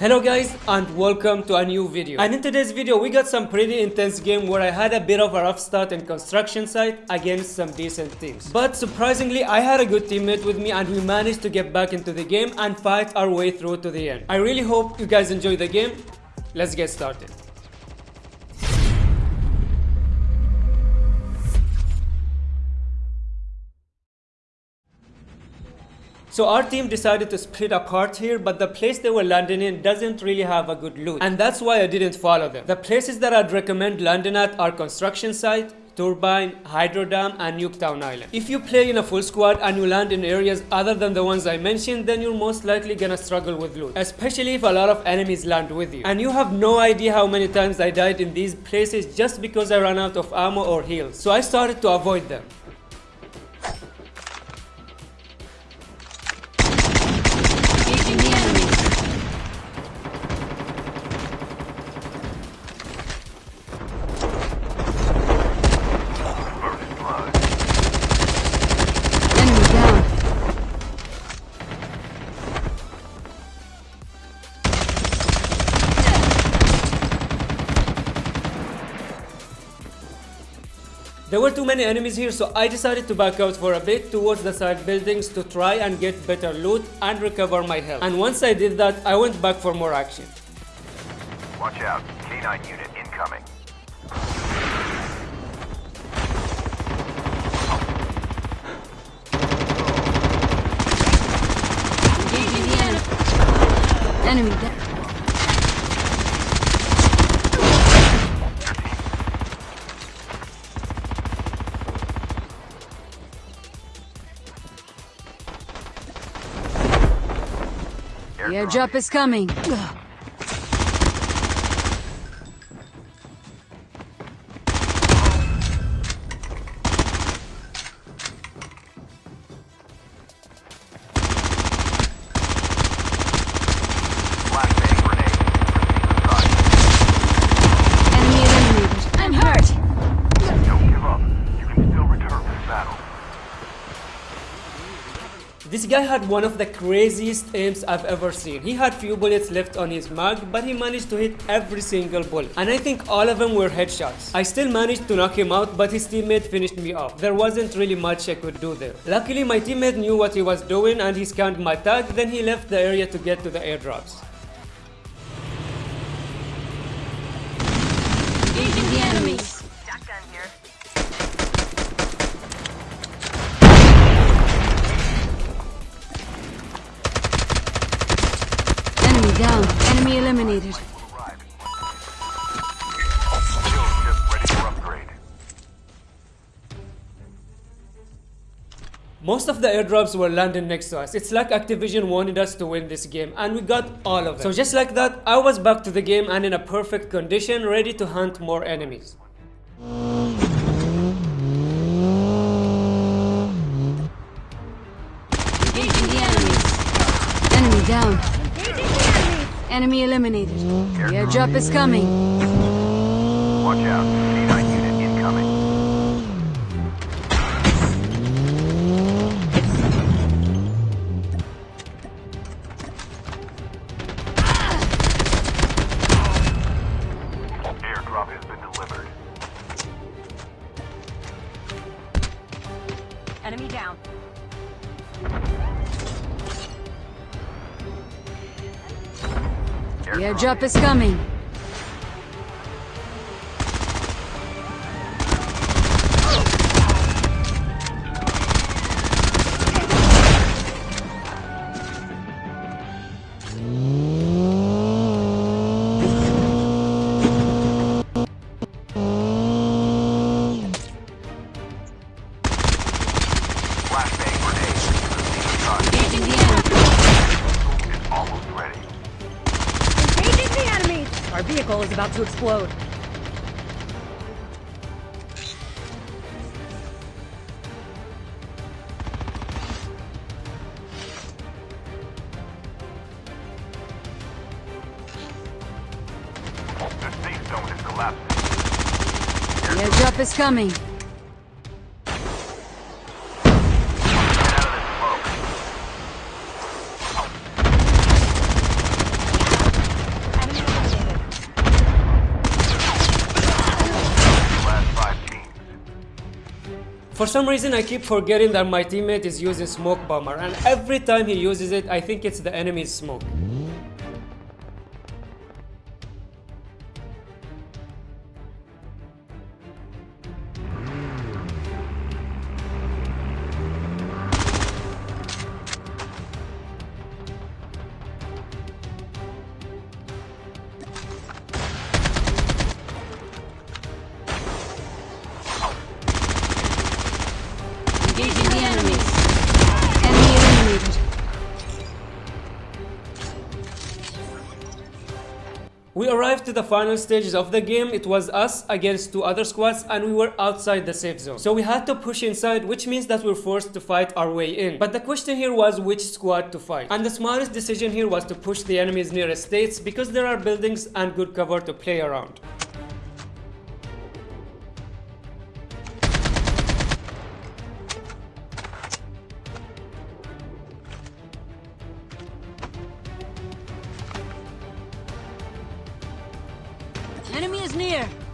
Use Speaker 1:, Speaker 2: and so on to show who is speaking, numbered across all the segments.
Speaker 1: Hello guys and welcome to a new video. And in today's video we got some pretty intense game where I had a bit of a rough start in construction site against some decent teams. But surprisingly I had a good teammate with me and we managed to get back into the game and fight our way through to the end. I really hope you guys enjoy the game. Let's get started. So our team decided to split apart here, but the place they were landing in doesn't really have a good loot. And that's why I didn't follow them. The places that I'd recommend landing at are construction site, Turbine, Hydro Dam, and Nuketown Island. If you play in a full squad and you land in areas other than the ones I mentioned, then you're most likely gonna struggle with loot, especially if a lot of enemies land with you. And you have no idea how many times I died in these places just because I ran out of ammo or heals. So I started to avoid them. There were too many enemies here so I decided to back out for a bit towards the side buildings to try and get better loot and recover my health. And once I did that, I went back for more action.
Speaker 2: Watch out. K9 unit incoming.
Speaker 3: Engaging the enemy. Enemy down. The airdrop is coming.
Speaker 1: Guy had one of the craziest aims I've ever seen. He had few bullets left on his mag, but he managed to hit every single bullet. And I think all of them were headshots. I still managed to knock him out, but his teammate finished me off. There wasn't really much I could do there. Luckily, my teammate knew what he was doing and he scanned my tag, then he left the area to get to the airdrops.
Speaker 3: Engaging the enemy.
Speaker 2: Shotgun here.
Speaker 3: Down. Enemy eliminated.
Speaker 2: Arrived. Shield just ready for upgrade.
Speaker 1: Most of the airdrops were landing next to us. It's like Activision wanted us to win this game and we got all of them. So just like that, I was back to the game and in a perfect condition, ready to hunt more enemies.
Speaker 3: Engaging the enemy. Enemy down. Enemy eliminated. The airdrop is coming.
Speaker 2: Watch out.
Speaker 3: The airdrop is coming.
Speaker 4: Vehicle is about to explode.
Speaker 2: The safe zone is collapsing.
Speaker 3: Airdrop is coming.
Speaker 1: For some reason I keep forgetting that my teammate is using smoke bomber and every time he uses it I think it's the enemy's smoke.
Speaker 3: The enemies. Enemy eliminated.
Speaker 1: We arrived to the final stages of the game. It was us against two other squads and we were outside the safe zone. So we had to push inside which means that we're forced to fight our way in. But the question here was which squad to fight. And the smartest decision here was to push the enemies nearest states because there are buildings and good cover to play around.
Speaker 3: Is near.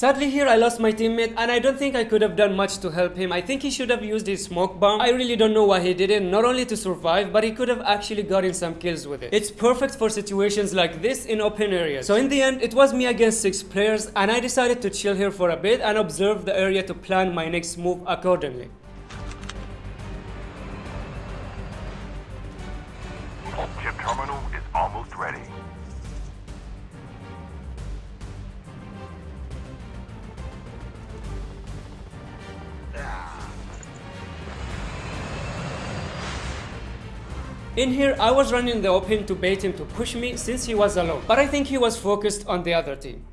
Speaker 1: Sadly here I lost my teammate and I don't think I could have done much to help him. I think he should have used his smoke bomb. I really don't know why he didn't, not only to survive, but he could have actually gotten some kills with it. It's perfect for situations like this in open areas. So in the end, it was me against 6 players and I decided to chill here for a bit and observe the area to plan my next move accordingly. In here, I was running the open to bait him to push me since he was alone, but I think he was focused on the other team.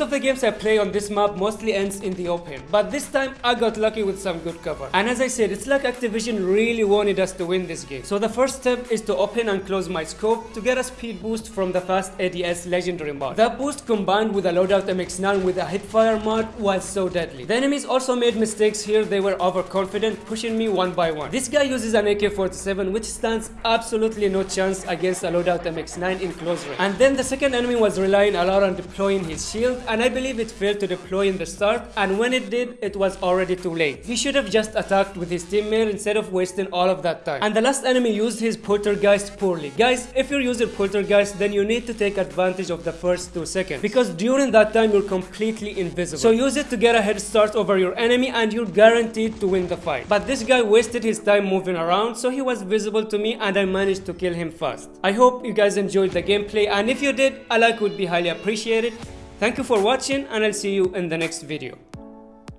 Speaker 1: Most of the games I play on this map mostly ends in the open, but this time I got lucky with some good cover. And as I said, it's like Activision really wanted us to win this game. So the first step is to open and close my scope to get a speed boost from the fast ADS legendary mod. That boost combined with a loadout MX9 with a hipfire mod was so deadly. The enemies also made mistakes here, they were overconfident, pushing me one by one. This guy uses an AK-47 which stands absolutely no chance against a loadout MX9 in close range. And then the second enemy was relying a lot on deploying his shield and I believe it failed to deploy in the start and when it did it was already too late. He should have just attacked with his teammate instead of wasting all of that time. And the last enemy used his poltergeist poorly. Guys, if you're using poltergeist then you need to take advantage of the first 2 seconds because during that time you're completely invisible. So use it to get a head start over your enemy and you're guaranteed to win the fight. But this guy wasted his time moving around so he was visible to me and I managed to kill him fast. I hope you guys enjoyed the gameplay and if you did, a like would be highly appreciated. Thank you for watching and I'll see you in the next video.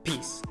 Speaker 1: Peace.